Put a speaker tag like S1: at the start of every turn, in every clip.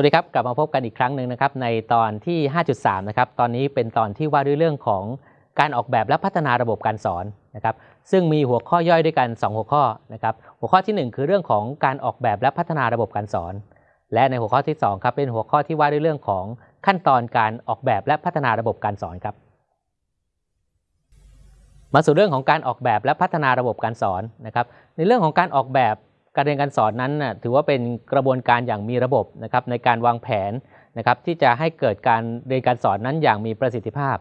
S1: สวัสดีครับ กลับมาพบกันอีกครั้งหนึ่งนะครับในตอนที่ 5.3 นะครับ ตอนนี้เป็นตอนที่ว่าด้วยเรื่องของการออกแบบและพัฒนาระบบการสอนนะครับ ซึ่งมีหัวข้อย่อยด้วยกัน 2 หัวข้อนะครับ หัวข้อที่ 1 คือเรื่องของการออกแบบและพัฒนาระบบการสอน และในหัวข้อที่2ครับเป็นหัวข้อที่ว่าด้วยเรื่องของขั้นตอนการออกแบบและพัฒนาระบบการสอนครับ มาสู่เรื่องของการออกแบบและพัฒนาระบบการสอนนะครับ ในเรื่องของการออกแบบ การเรียนการสอนนั้นนะถือว่าเป็นกระบวนการอย่างมีระบบนะครับในการวางแผนนะครับที่จะให้เกิดการเรียนการสอนนั้นอย่างมีประสิทธิภาพ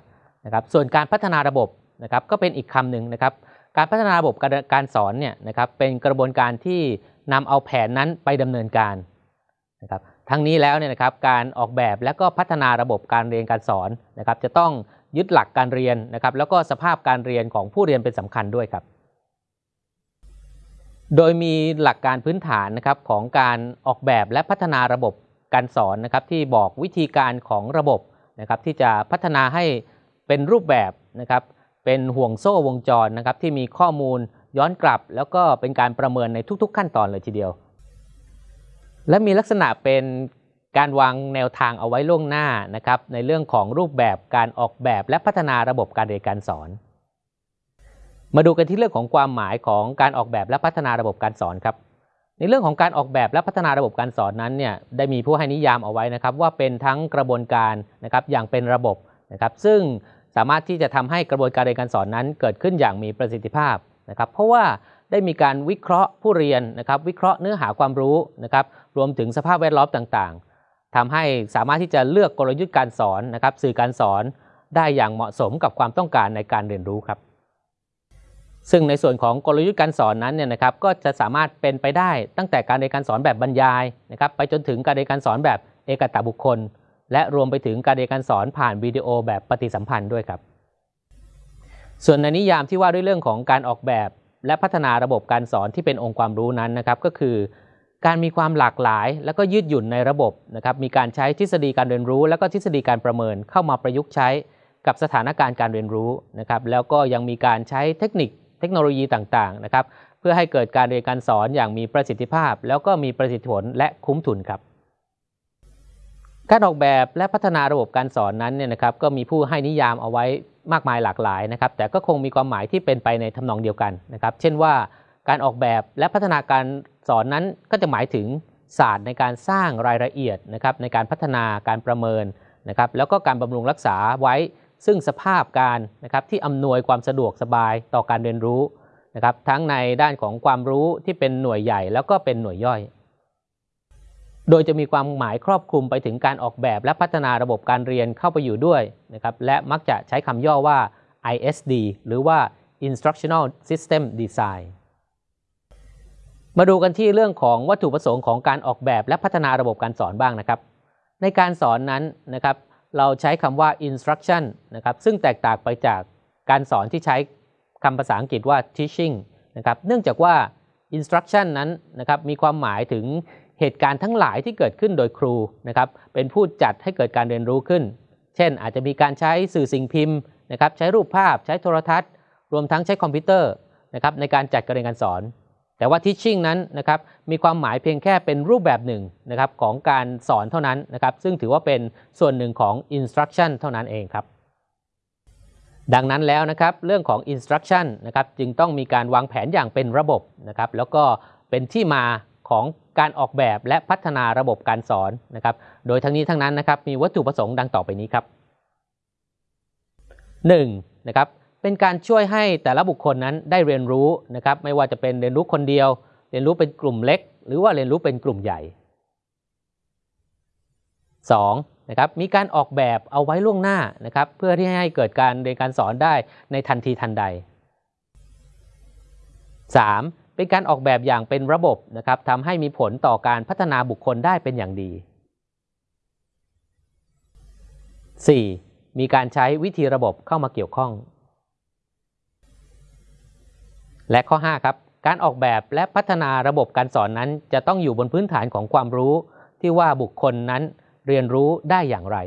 S1: นะครับส่วนการพัฒนาระบบนะครับก็เป็นอีกคำหนึ่งนะครับการพัฒนาระบบการสอนเนี่ยนะครับเป็นกระบวนการที่นำเอาแผนนั้นไปดำเนินการนะครับทั้งนี้แล้วเนี่ยนะครับการออกแบบและก็พัฒนาระบบการเรียนการสอนนะครับจะต้องยึดหลักการเรียนนะครับแล้วก็สภาพการเรียนของผู้เรียนเป็นสำคัญด้วยครับ โดยมีหลักการพื้นฐานนะครับของการออกแบบและพัฒนาระบบการสอนนะครับที่บอกวิธีการของระบบนะครับที่จะพัฒนาให้เป็นรูปแบบนะครับเป็นห่วงโซ่วงจรนะครับที่มีข้อมูลย้อนกลับ แล้วก็เป็นการประเมินในทุก ๆ ขั้นตอนเลยทีเดียว และมีลักษณะเป็นการวางแนวทางเอาไว้ล่วงหน้านะครับในเรื่องของรูปแบบการออกแบบและพัฒนาระบบการเรียนการสอน มาดูกันที่เรื่องของความหมายของการออกแบบและพัฒนาระบบการสอนครับ ในเรื่องของการออกแบบและพัฒนาระบบการสอนนั้นเนี่ยได้มีผู้ให้นิยามเอาไว้นะครับ ว่าเป็นทั้งกระบวนการนะครับอย่างเป็นระบบนะครับ ซึ่งสามารถที่จะทำให้กระบวนการเรียนการสอนนั้น เกิดขึ้นอย่างมีประสิทธิภาพนะครับ เพราะว่าได้มีการวิเคราะห์ผู้เรียนนะครับ วิเคราะห์เนื้อหาความรู้นะครับ รวมถึงสภาพแวดล้อมต่างๆทำให้สามารถที่จะเลือกกลยุทธ์การสอนนะครับ สื่อการสอนได้อย่างเหมาะสมกับความต้องการในการเรียนรู้ครับ ซึ่งในส่วนของกลยุทธ์การสอนนั้นเนี่ยนะครับก็จะสามารถเป็นไปได้ตั้งแต่การเรียนการสอนแบบบรรยายนะครับไปจนถึงการเรียนการสอนแบบเอกตบุคคล และรวมไปถึงการเรียนการสอนผ่านวิดีโอแบบปฏิสัมพันธ์ด้วยครับ ส่วนในนิยามที่ว่าด้วยเรื่องของการออกแบบ และพัฒนาระบบการสอนที่เป็นองค์ความรู้นั้นนะครับก็คือ การมีความหลากหลาย และก็ยืดหยุ่นในระบบนะครับมีการใช้ทฤษฎีการเรียนรู้ และก็ทฤษฎีการประเมินเข้ามาประยุกต์ใช้กับสถานการณ์การเรียนรู้นะครับแล้วก็ยังมีการใช้เทคนิค เทคโนโลยีต่างๆนะครับเพื่อให้เกิดการเรียนการสอนอย่างมีประสิทธิภาพ แล้วก็มีประสิทธิผลและคุ้มทุนครับการออกแบบและพัฒนาระบบการสอนนั้นเนี่ยนะครับก็มีผู้ให้นิยามเอาไว้มากมายหลากหลายนะครับแต่ก็คงมีความหมายที่เป็นไปในทำนองเดียวกันนะครับเช่นว่าการออกแบบและพัฒนาการสอนนั้นก็จะหมายถึงศาสตร์ในการสร้างรายละเอียดนะครับในการพัฒนาการประเมินนะครับแล้วก็การบำรุงรักษาไว้ ซึ่งสภาพการนะครับที่อำนวยความสะดวกสบายต่อการเรียนรู้นะครับทั้งในด้านของความรู้ที่เป็นหน่วยใหญ่แล้วก็เป็นหน่วยย่อย โดยจะมีความหมายครอบคลุมไปถึงการออกแบบและพัฒนาระบบการเรียนเข้าไปอยู่ด้วยนะครับและมักจะใช้คำย่อว่า ISD หรือว่า Instructional System Design มาดูกันที่เรื่องของวัตถุประสงค์ของการออกแบบและพัฒนาระบบการสอนบ้างนะครับ ในการสอนนั้นนะครับ เราใช้คำว่า instruction นะครับซึ่งแตกต่างไปจากการสอนที่ใช้คำภาษาอังกฤษว่า teaching นะครับเนื่องจากว่า instruction นั้นนะครับมีความหมายถึงเหตุการณ์ทั้งหลายที่เกิดขึ้นโดยครูนะครับเป็นผู้จัดให้เกิดการเรียนรู้ขึ้น เช่น อาจจะมีการใช้สื่อสิ่งพิมพ์นะครับใช้รูปภาพใช้โทรทัศน์ รวมทั้งใช้คอมพิวเตอร์นะครับในการจัดการเรียนการสอน แต่ว่า teaching นั้นนะครับมีความหมายเพียงแค่เป็นรูปแบบหนึ่งนะครับของการสอนเท่านั้นนะครับซึ่งถือว่าเป็นส่วนหนึ่งของ instruction เท่านั้นเองครับ ดังนั้นแล้วนะครับเรื่องของ instruction นะครับจึงต้องมีการวางแผนอย่างเป็นระบบนะครับแล้วก็เป็นที่มาของการออกแบบและพัฒนาระบบการสอนนะครับ โดยทั้งนี้ทั้งนั้นนะครับมีวัตถุประสงค์ดังต่อไปนี้ครับ 1. นะครับ เป็นการช่วยให้แต่ละบุคคลนั้นได้เรียนรู้นะครับ ไม่ว่าจะเป็นเรียนรู้คนเดียว เรียนรู้เป็นกลุ่มเล็ก หรือว่าเรียนรู้เป็นกลุ่มใหญ่ 2. นะครับมีการออกแบบเอาไว้ล่วงหน้านะครับ เพื่อที่ให้เกิดการเรียนการสอนได้ในทันทีทันใด 3. เป็นการออกแบบอย่างเป็นระบบนะครับทำให้มีผลต่อการพัฒนาบุคคลได้เป็นอย่างดี 4. มีการใช้วิธีระบบเข้ามาเกี่ยวข้อง และข้อ 5 ครับ การออกแบบและพัฒนาระบบการสอนนั้น จะต้องอยู่บนพื้นฐานของความรู้ ที่ว่าบุคคลนั้นเรียนรู้ได้อย่างไร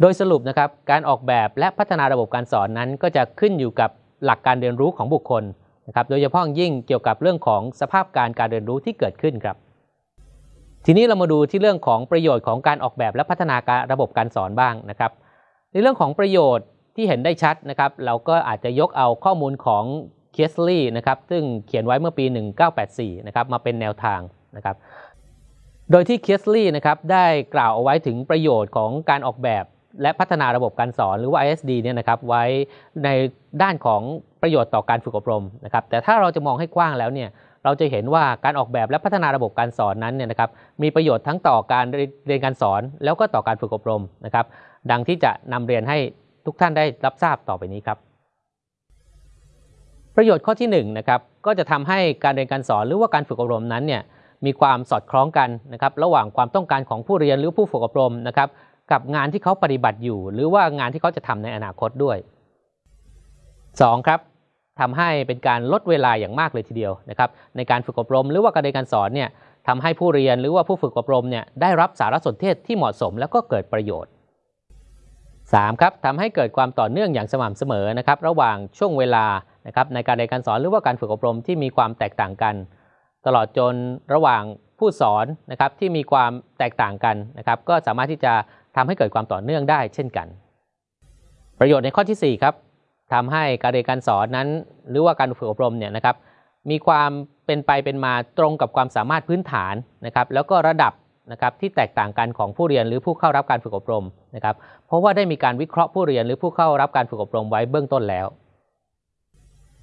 S1: โดยสรุปนะครับ การออกแบบและพัฒนาระบบการสอนนั้น ก็จะขึ้นอยู่กับหลักการเรียนรู้ของบุคคลนะครับ โดยเฉพาะยิ่งเกี่ยวกับเรื่องของสภาพการการเรียนรู้ที่เกิดขึ้นครับ ทีนี้เรามาดูที่เรื่องของประโยชน์ของการออกแบบและพัฒนาการระบบการสอนบ้างนะครับ ในเรื่องของประโยชน์ ที่เห็นได้ชัดนะครับ เราก็อาจจะยกเอาข้อมูลของเคสลีย์นะครับซึ่งเขียนไว้เมื่อปี 1984 นะครับมาเป็นแนวทางนะครับ โดยที่เคสลีย์นะครับได้กล่าวเอาไว้ถึงประโยชน์ของการออกแบบและพัฒนาระบบการสอนหรือว่า ISD เนี่ยนะครับไว้ในด้านของประโยชน์ต่อการฝึกอบรมนะครับแต่ถ้าเราจะมองให้กว้างแล้วเนี่ยเราจะเห็นว่าการออกแบบและพัฒนาระบบการสอนนั้นเนี่ยนะครับมีประโยชน์ทั้งต่อการเรียนการสอน แล้วก็ต่อการฝึกอบรมนะครับดังที่จะนำเรียนให้ ทุกท่านได้รับทราบต่อไปนี้ครับ ประโยชน์ข้อที่1นนะครับก็จะทำให้การเรียนการสอนหรือว่าการฝึกอบรมนั้นเนี่ยมีความสอดคล้องกันนะครับระหว่างความต้องการของผู้เรียนหรือผู้ฝึกอบรมนะครับกับงานที่เขาปฏิบัติอยู่ หรือว่างานที่เขาจะทำในอนาคตด้วย 2. ครับทำให้เป็นการลดเวลาอย่างมากเลยทีเดียวนะครับในการฝึกอบรม หรือว่าการเรียนการสอนเนี่ยทำให้ผู้เรียนหรือว่าผู้ฝึกอบรมเนี่ยได้รับสารสนเทศที่เหมาะสม แล้วก็เกิดประโยชน์ 3. ครับทำให้เกิดความต่อเนื่องอย่างสม่ำเสมอนะครับระหว่างช่วงเวลานะครับในการเรียนการสอนหรือว่าการฝึกอบรมที่มีความแตกต่างกัน ตลอดจนระหว่างผู้สอนนะครับที่มีความแตกต่างกันนะครับก็สามารถที่จะทำให้เกิดความต่อเนื่องได้เช่นกัน ประโยชน์ในข้อที่4ครับทำให้การเรียนการสอนนั้น หรือว่าการฝึกอบรมเนี่ยนะครับมีความเป็นไปเป็นมาตรงกับความสามารถพื้นฐานนะครับแล้วก็ระดับ นะครับที่แตกต่างกันของผู้เรียนหรือผู้เข้ารับการฝึกอบรมนะครับ เพราะว่าได้มีการวิเคราะห์ผู้เรียนหรือผู้เข้ารับการฝึกอบรมไว้เบื้องต้นแล้ว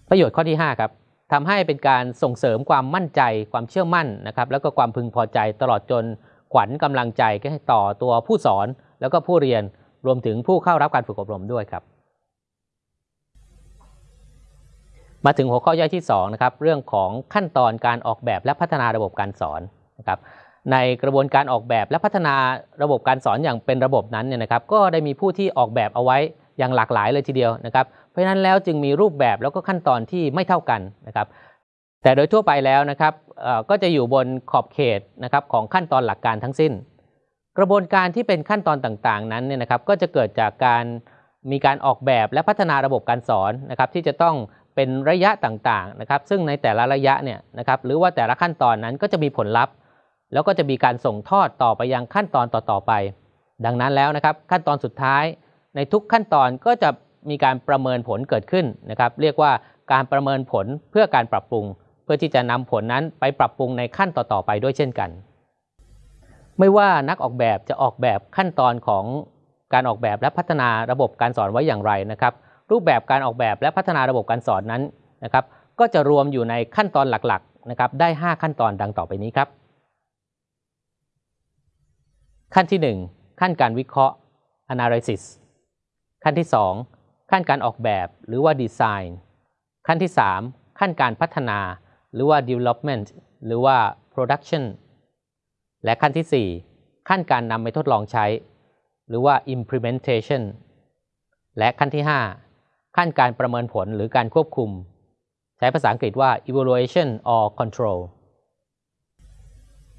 S1: ประโยชน์ข้อที่5ครับทำให้เป็นการส่งเสริมความมั่นใจ ความเชื่อมั่นนะครับ แล้วก็ความพึงพอใจตลอดจนขวัญกำลังใจให้ต่อตัวผู้สอน แล้วก็ผู้เรียนรวมถึงผู้เข้ารับการฝึกอบรมด้วยครับ มาถึงหัวข้อย่อยที่2นะครับเรื่องของขั้นตอนการออกแบบและพัฒนาระบบการสอนนะครับ ในกระบวนการออกแบบและพัฒนาระบบการสอนอย่างเป็นระบบนั้นเนี่ยนะครับก็ได้มีผู้ที่ออกแบบเอาไว้อย่างหลากหลายเลยทีเดียวนะครับ เพราะฉะนั้นแล้วจึงมีรูปแบบแล้วก็ขั้นตอนที่ไม่เท่ากันนะครับ แต่โดยทั่วไปแล้วนะครับก็จะอยู่บนขอบเขตนะครับของขั้นตอนหลักการทั้งสิ้น กระบวนการที่เป็นขั้นตอนต่างๆ นั้นเนี่ยนะครับก็จะเกิดจากการมีการออกแบบและพัฒนาระบบการสอนนะครับที่จะต้องเป็นระยะต่างๆนะครับ ซึ่งในแต่ละระยะเนี่ยนะครับหรือว่าแต่ละขั้นตอนนั้นก็จะมีผลลัพธ์ แล้วก็จะมีการส่งทอดต่อไปยังขั้นตอนต่อๆไป ดังนั้นแล้วนะครับขั้นตอนสุดท้าย ในทุกขั้นตอนก็จะมีการประเมินผลเกิดขึ้นนะครับเรียกว่าการประเมินผลเพื่อการปรับปรุง เพื่อที่จะนำผลนั้นไปปรับปรุงในขั้นต่อๆไปด้วยเช่นกัน ไม่ว่านักออกแบบจะออกแบบขั้นตอนของการออกแบบและพัฒนาระบบการสอนไว้อย่างไรนะครับ รูปแบบการออกแบบและพัฒนาระบบการสอนนั้นนะครับ ก็จะรวมอยู่ในขั้นตอนหลักๆนะครับได้ 5 ขั้นตอนดังต่อไปนี้ครับ ขั้นที่ 1 ขั้นการวิเคราะห์ analysis ขั้นที่ 2 ขั้นการออกแบบหรือว่า design ขั้นที่ 3 ขั้นการพัฒนาหรือว่า development หรือว่า production และขั้นที่ 4 ขั้นการนำไปทดลองใช้ หรือว่า implementation และขั้นที่ 5 ขั้นการประเมินผลหรือการควบคุม ใช้ภาษาอังกฤษว่า evaluation or control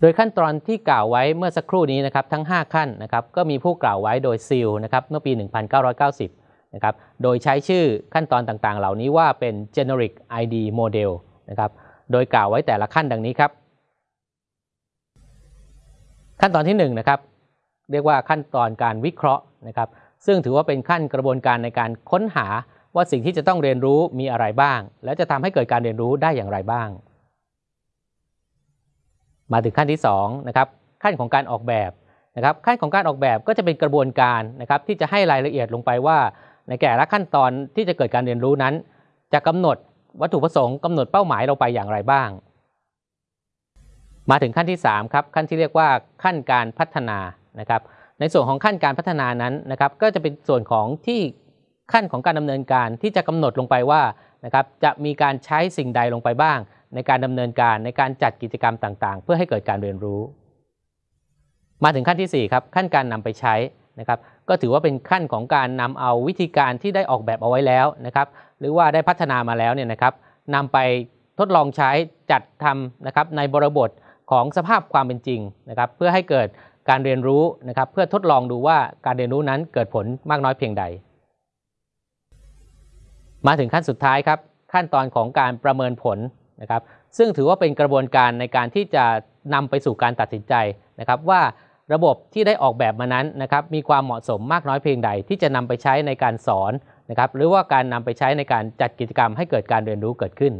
S1: โดยขั้นตอนที่กล่าวไว้เมื่อสักครู่นี้นะครับทั้ง 5 ขั้นนะครับก็มีผู้กล่าวไว้โดยซิลนะครับเมื่อปี 1990นะครับโดยใช้ชื่อขั้นตอนต่างๆ เหล่านี้ว่าเป็น generic ID model นะครับโดยกล่าวไว้แต่ละขั้นดังนี้ครับ ขั้นตอนที่1นะครับเรียกว่าขั้นตอนการวิเคราะห์นะครับซึ่งถือว่าเป็นขั้นกระบวนการในการค้นหาว่าสิ่งที่จะต้องเรียนรู้มีอะไรบ้าง และจะทำให้เกิดการเรียนรู้ได้อย่างไรบ้าง มาถึงขั้นที่2นะครับขั้นของการออกแบบนะครับขั้นของการออกแบบก็จะเป็นกระบวนการนะครับที่จะให้รายละเอียดลงไปว่า ในแต่ละขั้นตอนที่จะเกิดการเรียนรู้นั้น จะกำหนดวัตถุประสงค์กำหนดเป้าหมายลงไปอย่างไรบ้าง มาถึงขั้นที่3ครับขั้นที่เรียกว่าขั้นการพัฒนานะครับในส่วนของขั้นการพัฒนานั้นนะครับก็จะเป็นส่วนของที่ขั้นของการดำเนินการที่จะกำหนดลงไปว่านะครับจะมีการใช้สิ่งใดลงไปบ้าง ในการดำเนินการในการจัดกิจกรรมต่างๆ เพื่อให้เกิดการเรียนรู้ มาถึงขั้นที่ 4 ครับ ขั้นการนำไปใช้นะครับ ก็ถือว่าเป็นขั้นของการนำเอาวิธีการที่ได้ออกแบบเอาไว้แล้วนะครับ หรือว่าได้พัฒนามาแล้วเนี่ยนะครับนำไปทดลองใช้จัดทำนะครับในบริบทของสภาพความเป็นจริงนะครับ เพื่อให้เกิดการเรียนรู้นะครับ เพื่อทดลองดูว่าการเรียนรู้นั้นเกิดผลมากน้อยเพียงใด มาถึงขั้นสุดท้ายครับ ขั้นตอนของการประเมินผล นะครับซึ่งถือว่าเป็นกระบวนการในการที่จะนำไปสู่การตัดสินใจนะครับว่าระบบที่ได้ออกแบบมานั้นนะครับมีความเหมาะสมมากน้อยเพียงใด ที่จะนำไปใช้ในการสอนนะครับหรือว่าการนำไปใช้ในการจัดกิจกรรมให้เกิดการเรียนรู้เกิดขึ้น